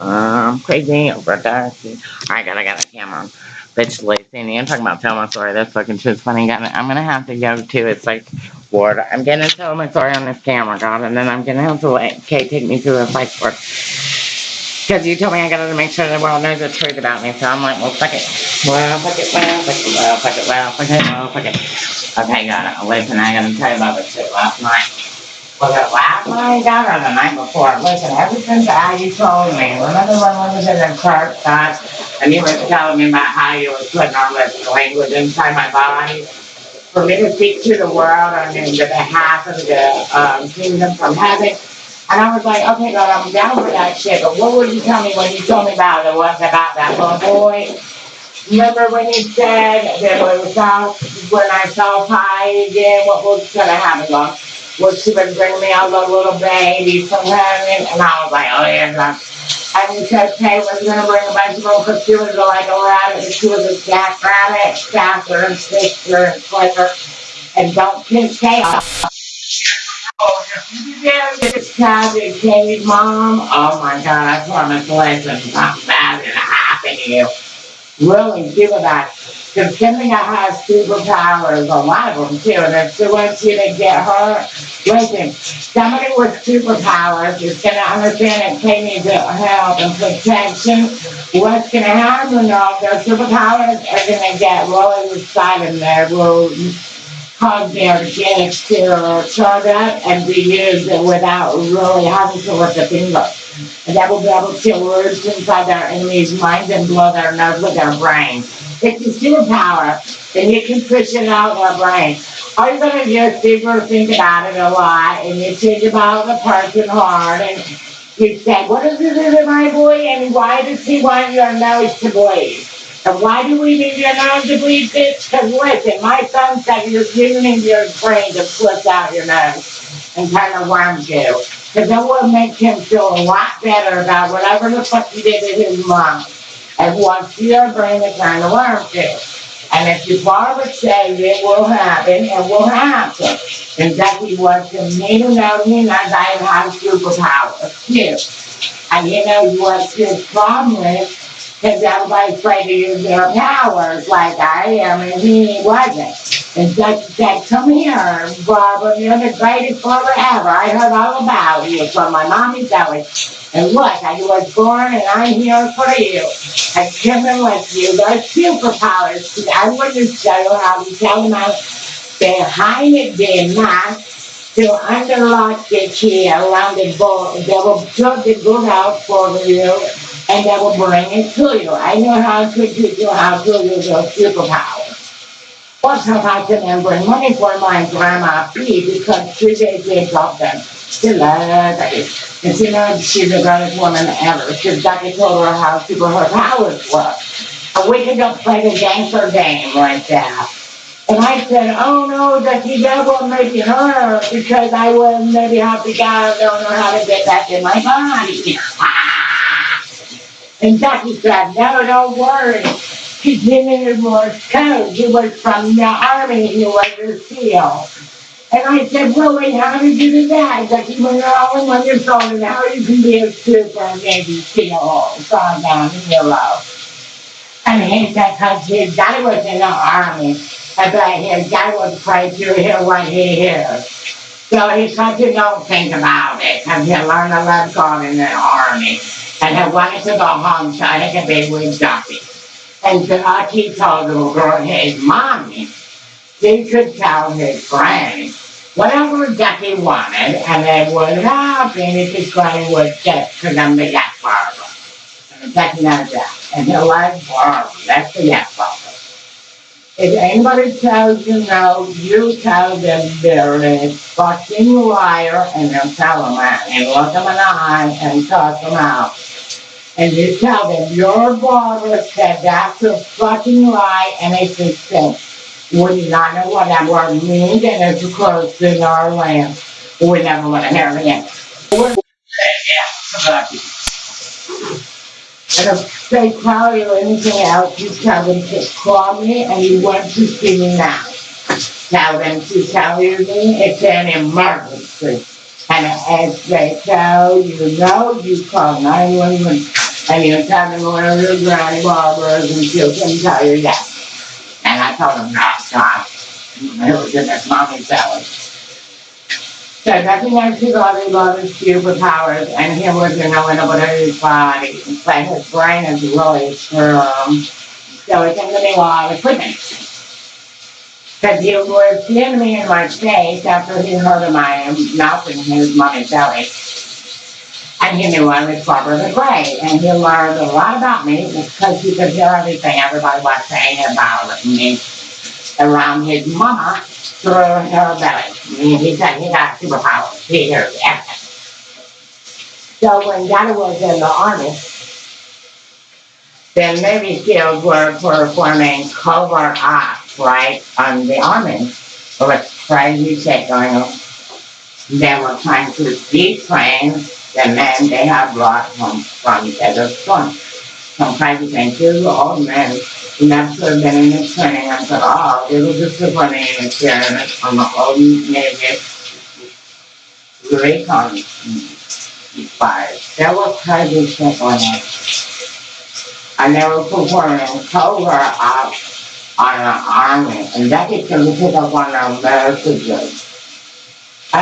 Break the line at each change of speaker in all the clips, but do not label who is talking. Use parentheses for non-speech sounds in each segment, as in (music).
Um, crazy over darky. Alright, God, I got a camera. Bitch, Lacey, I'm talking about telling my story. That fucking shit's funny. I'm gonna have to go to. It's like, ward. I'm gonna tell my story on this camera, God, and then I'm gonna have to let Kay take me through the psych ward. Because you told me I gotta make sure the world knows the truth about me, so I'm like, well, fuck it. Well, fuck it, well, fuck it, well, fuck it, well, fuck it, well, fuck it. Okay, God, listen, I gotta tell you about this shit last night. Was it last night, God, or the night before? Listen, ever since I, you told me, remember when we was in the church, God, and you were telling me about how you were putting all this language inside my body for me to speak to the world on the behalf of the um, kingdom from heaven. And I was like, okay, God, I'm down for that shit, but what would you tell me when you told me about it was about that little boy? Remember when you said that when we saw, when I saw Pi again, what was gonna happen, God? Was she would bring me out a little baby from heaven, and I was like, oh yeah, God. And said Kay was gonna bring a them, because she was like a rabbit, and she was a jack rabbit, Stafford and Sister and Flicker, and don't piss Kay off. Oh, did this that Kay's mom, oh my God, I promise, listen, something bad gonna happen to you really give it that. Because Kimmy has superpowers, a lot of them too, and if she wants you to get her, listen, somebody with superpowers is gonna understand that they need help and protection. What's gonna happen though, their superpowers are gonna get really inside in there, will cause their gifts to charge up and be used without really having to lift a finger. And that will be able to words inside their enemy's mind and blow their nose with their brain. It's a superpower, and you can push it out of their brain. All you're gonna do is sit think about it a lot, and you think about the person hard, and you say, what is it in my boy, and why does he want your nose to bleed? And why do we need your nose to bleed, bitch? Because listen, my son said you're him your brain to flip out your nose and kind of worms you. Because that will make him feel a lot better about whatever the fuck he did to his mom. And wants your brain to kind of worm you. And if you it, say it will happen, it will happen. Jackie was the main know me as I have superpowers too. And you know what his problem is? Because everybody's afraid to use their powers like I am, and he wasn't. And Jackie said, come here, Barbara, you're the greatest mother ever. I heard all about you from my mommy belly. And look, I was born and I'm here for you. I come in with you. They're superpowers. I wouldn't show how to tell them how behind it did not to underlock the key around the ball. They will put the good out for you and they will bring it to you. I know how to you how to use your superpowers. What's if I then bring money for my grandma fee because did give up them. She loves it. And she knows she's the greatest woman ever. Jackie told her how super her powers were. And we could go play the gangster game like that. And I said, oh no, that won't make it her because I will maybe have to go, don't know how to get back in my body. (laughs) And Jackie said, no, don't worry. He's him Morse code. He was from the army. He was a SEAL. And I said, really, how did you do that? Jackie, when you're all in one years old and how you can be a super Navy SEAL, gone down the hero. And he said, because his dad was in the army. I bet his dad was afraid to hear what he hears. So he said, you don't think about it, because he learned to let God in the army. And he wanted to go home so he could be with Ducky. And Ducky told the girl, his mommy, he could tell his granny whatever Ducky wanted, and they would happen if his granny would them to get Barbara. Ducky knows that. And he likes Barbara. That's the yes Barbara. If anybody tells you no, you tell them they're a fucking liar and then tell them that and look them in the eye and cuss them out. And you tell them your Barbara said that's a fucking lie and it's a sin. We not know what that word means and it's close in our land. We never want to hear it again. And if they tell you anything else, you tell them to call me and you want to see me now. Tell them to tell you me it's an emergency. And as they tell you no, you call 911 and tell them one of your granny barbers and she'll come tell you yes. And I told him no, God. It was in this mommy belly. So nothing else to God about his superpowers and he was the window of his body. But his brain is really strong. So it's going to be a lot of equipment. Because he was seeing me in my face after he heard of my mouth in his mommy's belly. And he knew I was Barbara the Gray. And he learned a lot about me because he could hear everything everybody was saying about me around his mama through her belly. And he said he got superpowers. He hears everything. So when Daddy was in the army, the Navy SEALs were performing covert ops, right, on the army. There was crazy shit going on. They were trying to detrain the men they have brought home from Desert Storm. Some. Two old men should have been in the training. I said, oh, it was just a funny experience from the old Navy recon fires. There was crazy going on. I never performing covert ops on an army, and that is to pick up on our messages.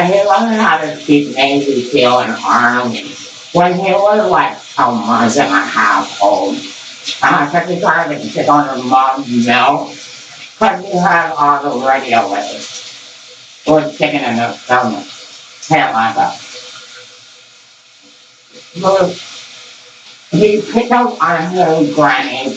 He learned how to speak Navy SEAL and Army when he was like a month and a half old. I took arm and sit on her mom's milk because he had all the radio waves. It was sticking in his stomach. Can't like that. But he picked up on his granny,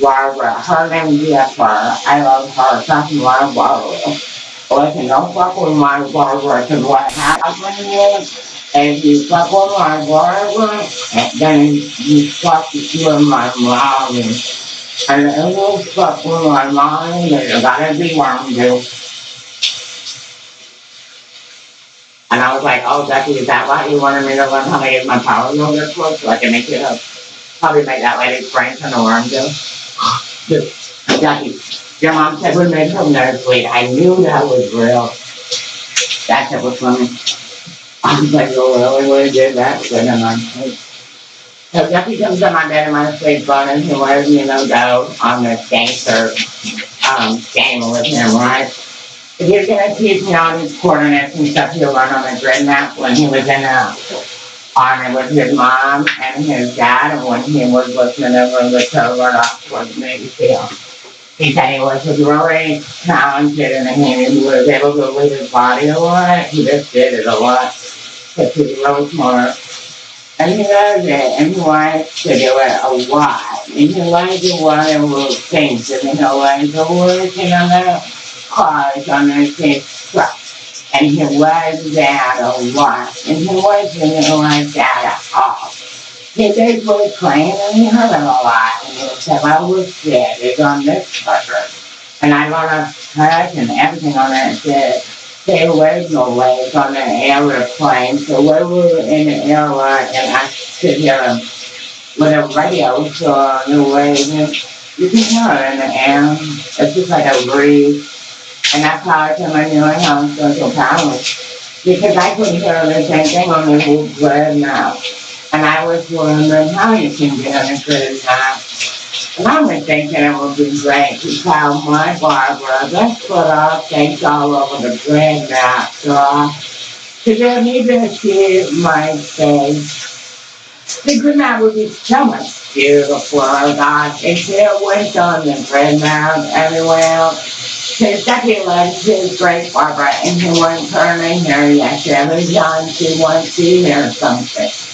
Barbara. Her name is Jennifer. I love her. That's my Barbara. Listen, don't fuck with my Barbara, because what happened is, if you fuck with my Barbara, then you fuck with my mommy. And if you fuck with my mommy, then you gotta be one too. And I was like, oh, Jackie, is that why you wanted me to learn how to use my power yoga course so I can make it up? Probably make that lady brain turn around too. Dude, Jackie, your mom said we made nurse lead. I knew that was real. That shit was funny. I was like, oh, really, we did that? So then I'm like, so Jackie comes to my bed in my sleep and he lets me know go on this gangster um, game with him, right? If you're gonna teach me all these coordinates and stuff he'll learn on the grid map when he was in the army with his mom and his dad and when he was listening over the covert ops was Navy SEAL. He said he was really talented and he was able to lead his body a lot. He just did it a lot. Because he was smart. And he loves it and he wants to do it a lot. And he likes to want to move things and he likes to working on the cars on the same truck. And he was that a lot. And he wasn't like that at all. Basically claimed and he heard it a lot. And he said, I was sick. It's on this sucker. And I learned a touch and everything on it. Said, there was no legs on the airplane. So we were in the airline and I could hear him with a radio so on the way. You can hear it in the air. It's just like a breeze. And how I came I knew I had social powers. Because I couldn't hear the same thing on the whole bread now. And I was wondering how you can get on a good now. And I was thinking it would be great to tell my Barbara, let's put our things all over the bread now, so because they need to my face. The good night would be so much beautiful, oh God. If it went on the bread mount everywhere. His second leg is great Barbara and he won't turn in here yet. Every time she wants to hear something.